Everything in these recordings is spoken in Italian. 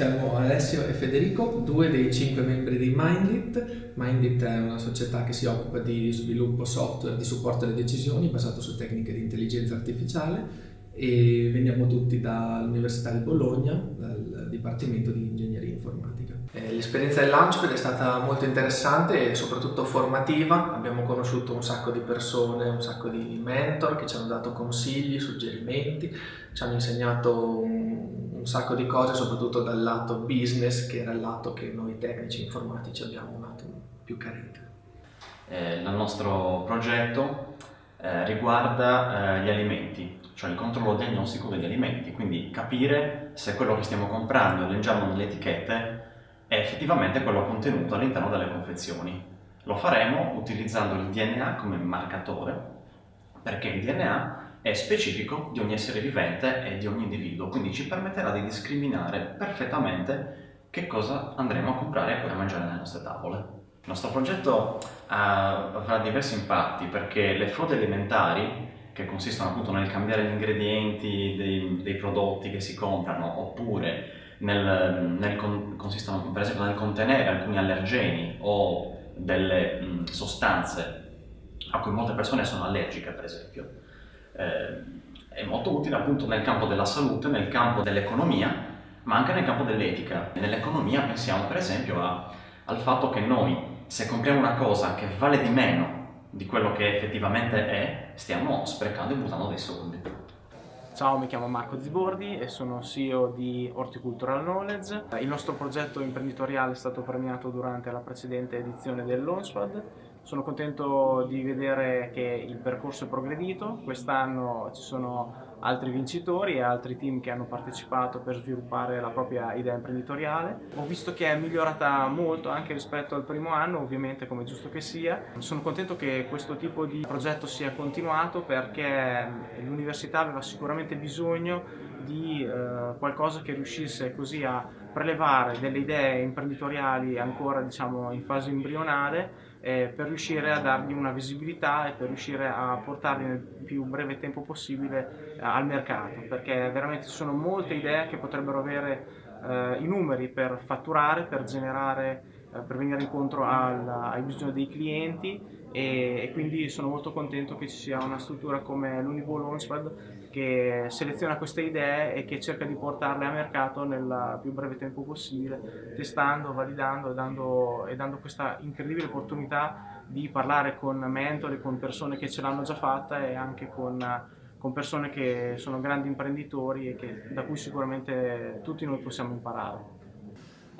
siamo Alessio e Federico, due dei cinque membri di Mindit. Mindit è una società che si occupa di sviluppo software di supporto alle decisioni basato su tecniche di intelligenza artificiale e veniamo tutti dall'Università di Bologna, dal Dipartimento di Ingegneria Informatica. Eh, l'esperienza del Launchpad è stata molto interessante e soprattutto formativa, abbiamo conosciuto un sacco di persone, un sacco di mentor che ci hanno dato consigli, suggerimenti, ci hanno insegnato un, sacco di cose soprattutto dal lato business che era il lato che noi tecnici informatici abbiamo un attimo più carente. Eh, il nostro progetto eh, riguarda eh, gli alimenti, cioè il controllo diagnostico degli alimenti, quindi capire se quello che stiamo comprando e leggiamo nelle etichette è effettivamente quello contenuto all'interno delle confezioni. Lo faremo utilizzando il DNA come marcatore, perché il DNA è specifico di ogni essere vivente e di ogni individuo, quindi ci permetterà di discriminare perfettamente che cosa andremo a comprare e poi a mangiare nelle nostre tavole. Il nostro progetto uh, avrà diversi impatti perché le frodi alimentari che consistono appunto nel cambiare gli ingredienti dei, dei prodotti che si comprano oppure nel, nel consistono per esempio nel contenere alcuni allergeni o delle mh, sostanze a cui molte persone sono allergiche per esempio. Eh, è molto utile appunto nel campo della salute, nel campo dell'economia, ma anche nel campo dell'etica. Nell'economia pensiamo per esempio a, al fatto che noi se compriamo una cosa che vale di meno di quello che effettivamente è, stiamo sprecando e buttando dei soldi. Ciao, mi chiamo Marco Zibordi e sono CEO di Horticultural Knowledge. Il nostro progetto imprenditoriale è stato premiato durante la precedente edizione del Launchpad. Sono contento di vedere che il percorso è progredito. Quest'anno ci sono altri vincitori e altri team che hanno partecipato per sviluppare la propria idea imprenditoriale. Ho visto che è migliorata molto anche rispetto al primo anno, ovviamente come giusto che sia. Sono contento che questo tipo di progetto sia continuato perché l'università aveva sicuramente bisogno di eh, qualcosa che riuscisse così a prelevare delle idee imprenditoriali ancora diciamo in fase embrionale eh, per riuscire a dargli una visibilità e per riuscire a portarli nel più breve tempo possibile eh, al mercato. Perché veramente ci sono molte idee che potrebbero avere eh, i numeri per fatturare, per generare, per venire incontro al, ai bisogni dei clienti e, e, quindi sono molto contento che ci sia una struttura come l'Univo Launchpad che seleziona queste idee e che cerca di portarle a mercato nel più breve tempo possibile, testando, validando e dando, e dando questa incredibile opportunità di parlare con mentori, con persone che ce l'hanno già fatta e anche con, con persone che sono grandi imprenditori e che, da cui sicuramente tutti noi possiamo imparare.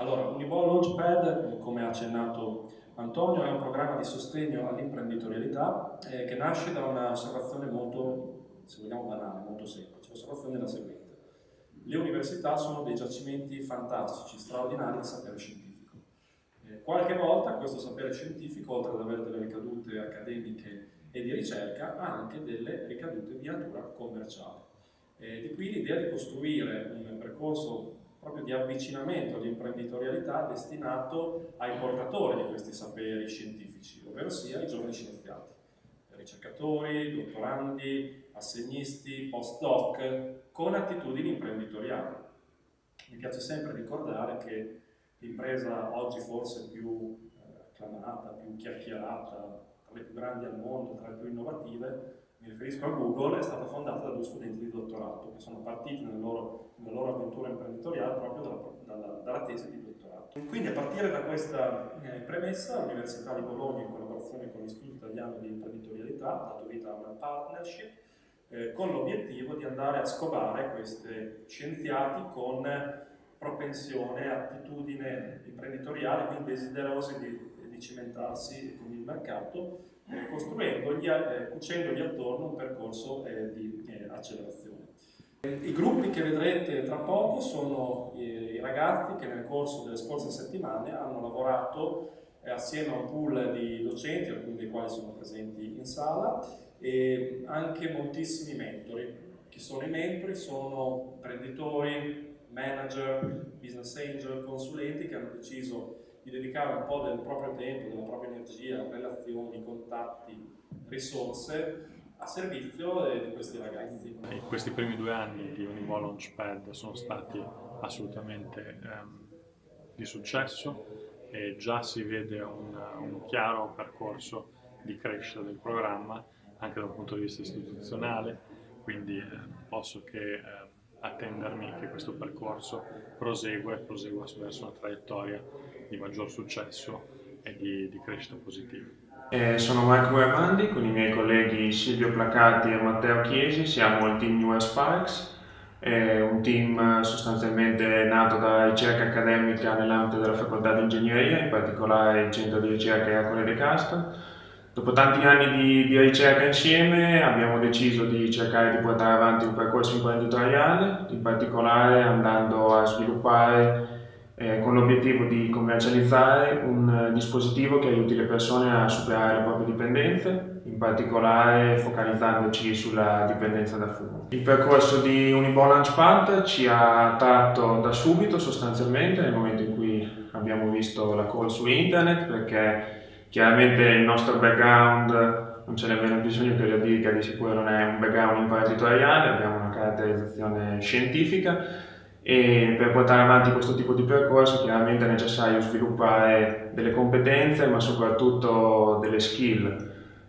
Allora, Unibo Launchpad, come ha accennato Antonio, è un programma di sostegno all'imprenditorialità eh, che nasce da un'osservazione molto se vogliamo banale, molto semplice. L'osservazione è la seguente. Le università sono dei giacimenti fantastici, straordinari di sapere scientifico. Eh, qualche volta questo sapere scientifico, oltre ad avere delle ricadute accademiche e di ricerca, ha anche delle ricadute di natura commerciale. Eh, di qui l'idea di costruire un percorso proprio di avvicinamento all'imprenditorialità destinato ai portatori di questi saperi scientifici, ovvero sia i giovani scienziati, ricercatori, dottorandi, assegnisti, postdoc, con attitudini imprenditoriali. Mi piace sempre ricordare che l'impresa oggi forse più eh, acclamata, più chiacchierata, tra le più grandi al mondo, tra le più innovative, mi riferisco a Google, è stata fondata da due studenti di dottorato che sono partiti nella loro, nella loro avventura imprenditoriale proprio dalla, dalla, dalla, tesi di dottorato. Quindi a partire da questa eh, premessa l'Università di Bologna in collaborazione con l'Istituto Italiano di Imprenditorialità ha dato vita a una partnership eh, con l'obiettivo di andare a scovare questi scienziati con propensione, attitudine imprenditoriale, quindi desiderosi di, cimentarsi con il mercato, eh, eh, cucendogli attorno un percorso eh, di eh, accelerazione. I gruppi che vedrete tra poco sono i ragazzi che nel corso delle scorse settimane hanno lavorato assieme a un pool di docenti, alcuni dei quali sono presenti in sala, e anche moltissimi mentori. Chi sono i mentori? Sono imprenditori, manager, business angel, consulenti che hanno deciso di dedicare un po' del proprio tempo, della propria energia, relazioni, contatti, risorse a servizio di questi ragazzi. In questi primi due anni di Univo Launchpad sono stati assolutamente ehm, di successo e già si vede un, un chiaro percorso di crescita del programma anche dal punto di vista istituzionale, quindi eh, posso che eh, attendermi che questo percorso prosegua e prosegua verso una traiettoria di maggior successo e di, di crescita positiva. Eh, sono Marco Guermandi, con i miei colleghi Silvio Placati e Matteo Chiesi, siamo il team New Sparks, è un team sostanzialmente nato da ricerca accademica nell'ambito della facoltà di ingegneria, in particolare il centro di ricerca Ercole De Castro, Dopo tanti anni di, di, ricerca insieme abbiamo deciso di cercare di portare avanti un percorso imprenditoriale, in particolare andando a sviluppare eh, con l'obiettivo di commercializzare un uh, dispositivo che aiuti le persone a superare le proprie dipendenze, in particolare focalizzandoci sulla dipendenza da fumo. Il percorso di Unibo Launchpad ci ha attratto da subito sostanzialmente nel momento in cui abbiamo visto la call su internet perché Chiaramente il nostro background, non c'è nemmeno bisogno che lo dica, di sicuro non è un background imprenditoriale, abbiamo una caratterizzazione scientifica e per portare avanti questo tipo di percorso chiaramente è necessario sviluppare delle competenze ma soprattutto delle skill.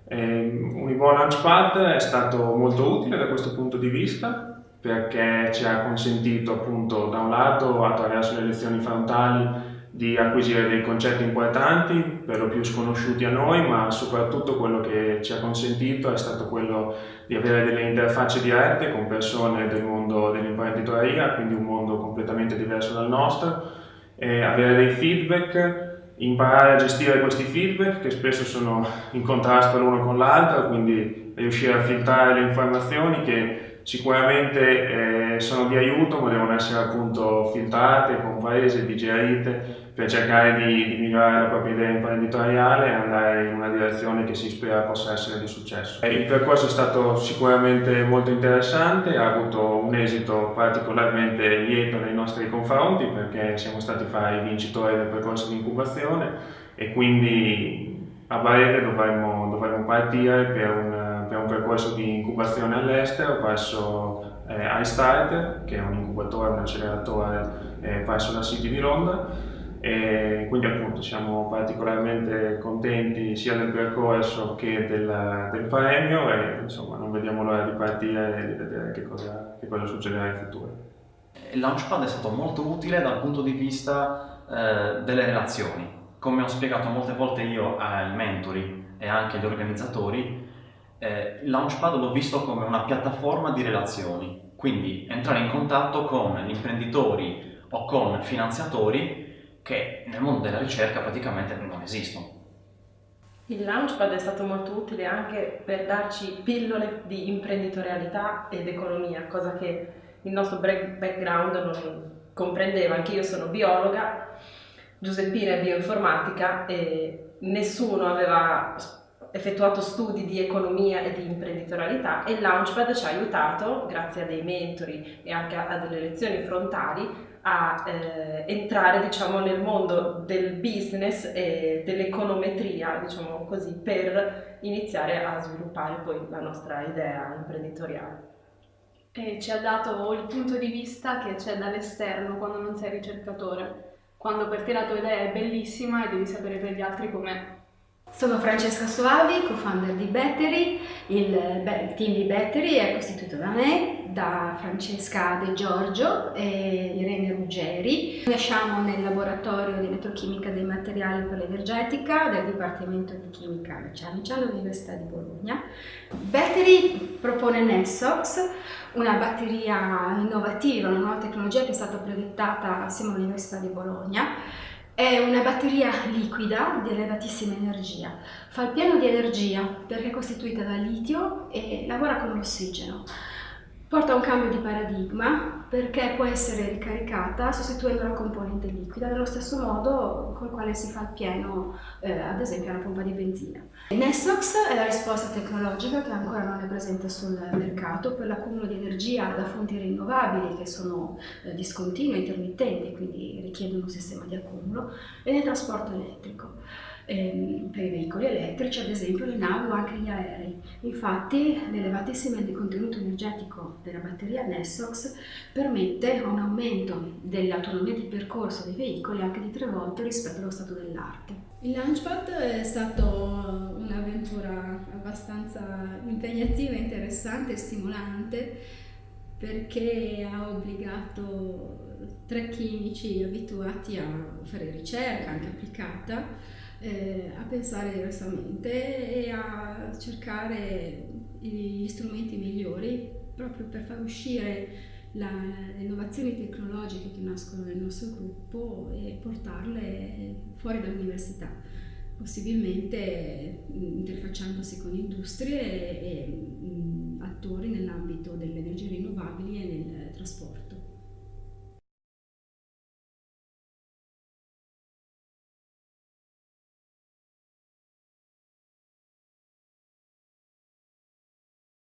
Univo Launchpad è stato molto utile da questo punto di vista perché ci ha consentito appunto da un lato attraverso le lezioni frontali di acquisire dei concetti importanti, per lo più sconosciuti a noi, ma soprattutto quello che ci ha consentito è stato quello di avere delle interfacce dirette con persone del mondo dell'imprenditoria, quindi un mondo completamente diverso dal nostro, avere dei feedback, imparare a gestire questi feedback che spesso sono in contrasto l'uno con l'altro, quindi riuscire a filtrare le informazioni che sicuramente eh, sono di aiuto ma devono essere appunto filtrate, comprese, digerite per cercare di, di, migliorare la propria idea imprenditoriale e andare in una direzione che si spera possa essere di successo. Il percorso è stato sicuramente molto interessante, ha avuto un esito particolarmente lieto nei nostri confronti perché siamo stati fra i vincitori del percorso di incubazione e quindi a breve dovremmo, dovremmo partire per un, per un, percorso di incubazione all'estero presso eh, iStart, che è un incubatore, un acceleratore eh, presso la City di Londra e quindi appunto siamo particolarmente contenti sia del percorso che del, del premio e insomma non vediamo l'ora di partire e di vedere che cosa, che cosa succederà in futuro. Il Launchpad è stato molto utile dal punto di vista eh, delle relazioni. Come ho spiegato molte volte io ai mentori e anche agli organizzatori, eh, il Launchpad l'ho visto come una piattaforma di relazioni, quindi entrare in contatto con gli imprenditori o con finanziatori che nel mondo della ricerca praticamente non esistono. Il Launchpad è stato molto utile anche per darci pillole di imprenditorialità ed economia, cosa che il nostro background non comprendeva. Anche io sono biologa, Giuseppina è bioinformatica e nessuno aveva effettuato studi di economia e di imprenditorialità e il Launchpad ci ha aiutato, grazie a dei mentori e anche a delle lezioni frontali, a eh, entrare diciamo, nel mondo del business e dell'econometria, diciamo così, per iniziare a sviluppare poi la nostra idea imprenditoriale. E ci ha dato il punto di vista che c'è dall'esterno quando non sei ricercatore, quando per te la tua idea è bellissima e devi sapere per gli altri com'è. Sono Francesca Soavi, co-founder di Battery. Il, team di Battery è costituito da me, da Francesca De Giorgio e Irene Ruggeri. Nasciamo nel laboratorio di elettrochimica dei materiali per l'energetica del Dipartimento di Chimica Meccanica all'Università di Bologna. Battery propone Nessox, una batteria innovativa, una nuova tecnologia che è stata progettata assieme all'Università di Bologna è una batteria liquida di elevatissima energia. Fa il pieno di energia perché è costituita da litio e lavora con l'ossigeno porta a un cambio di paradigma perché può essere ricaricata sostituendo la componente liquida nello stesso modo col quale si fa il pieno eh, ad esempio alla pompa di benzina. Nessox è la risposta tecnologica che ancora non è presente sul mercato per l'accumulo di energia da fonti rinnovabili che sono eh, discontinue, intermittenti, quindi richiedono un sistema di accumulo e nel trasporto elettrico. Ehm, per i veicoli elettrici, ad esempio le navi o anche gli aerei. Infatti l'elevatissimo contenuto energetico della batteria Nessox permette un aumento dell'autonomia di percorso dei veicoli anche di tre volte rispetto allo stato dell'arte. Il Launchpad è stato un'avventura abbastanza impegnativa, interessante e stimolante perché ha obbligato tre chimici abituati a fare ricerca anche applicata eh, a pensare diversamente e a cercare gli strumenti migliori proprio per far uscire la, le innovazioni tecnologiche che nascono nel nostro gruppo e portarle fuori dall'università, possibilmente interfacciandosi con industrie e, e attori nell'ambito delle energie rinnovabili e nel trasporto.